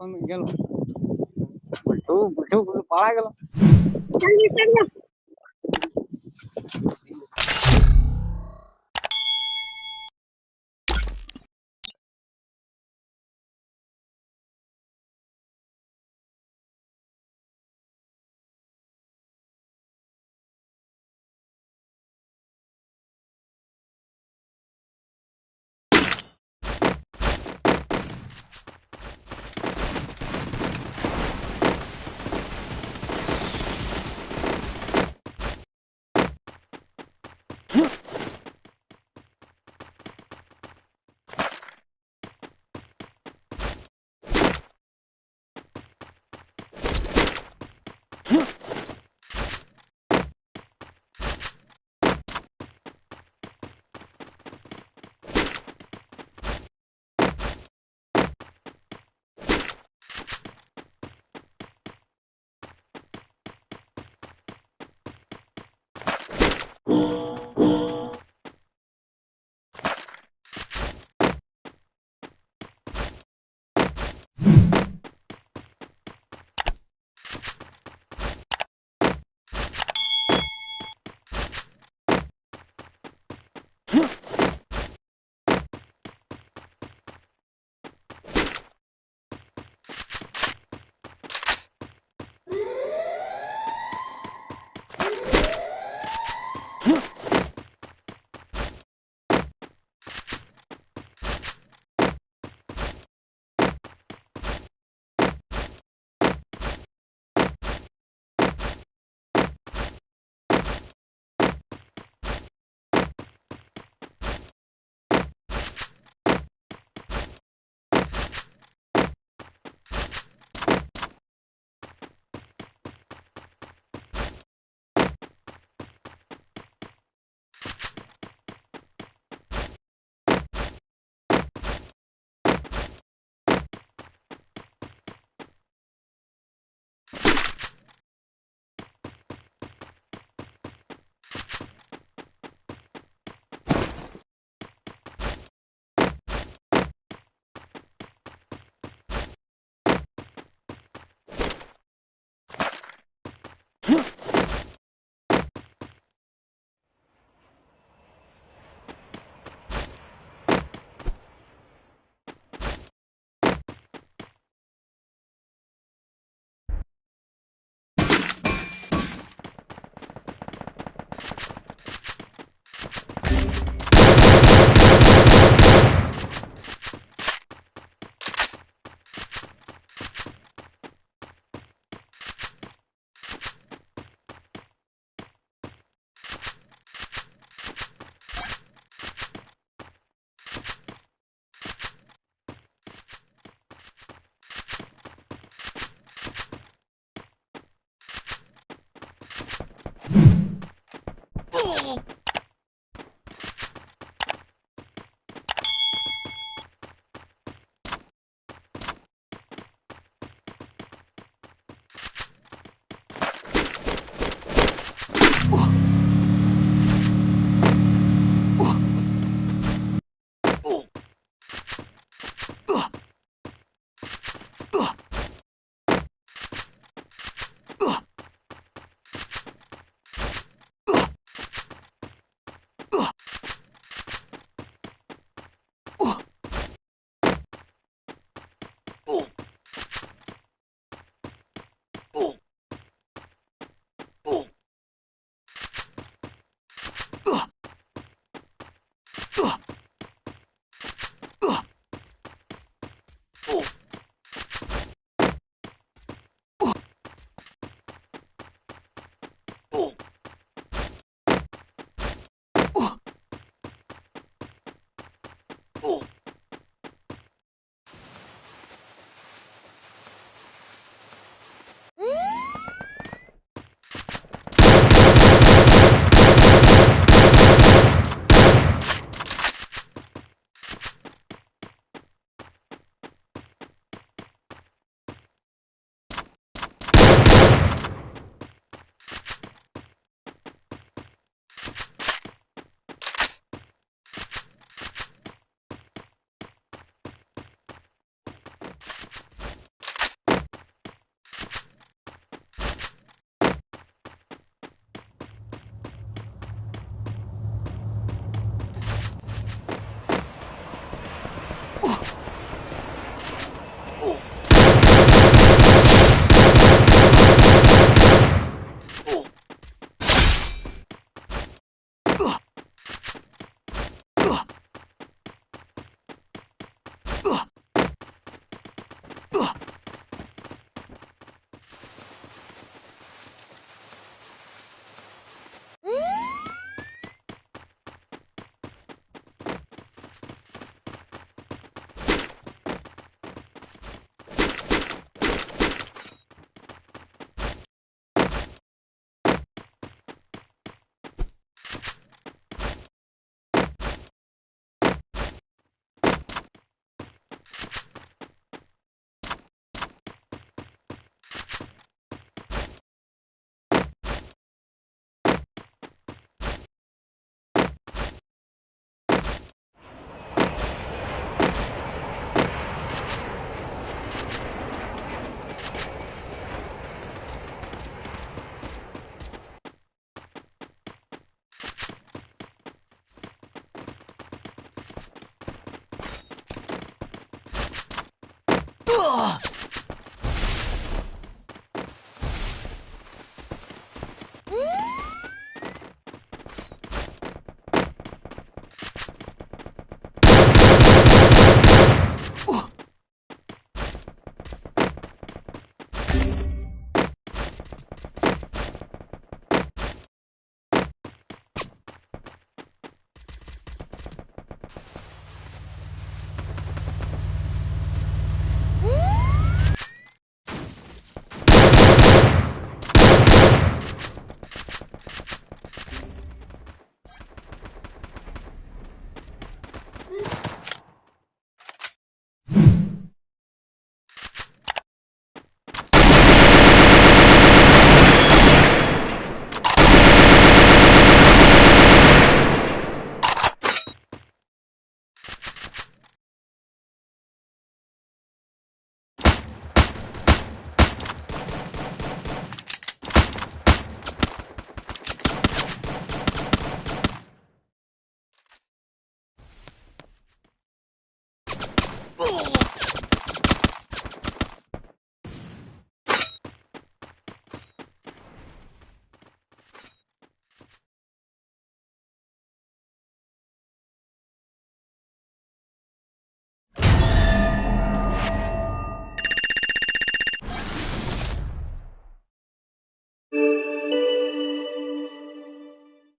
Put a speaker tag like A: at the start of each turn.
A: ಕೊಂದು ಗೆಲ್ಲ ಬಿಟ್ಟು ಬಿಟ್ಟು ಬಿಟ್ಟು
B: Oh! Oh!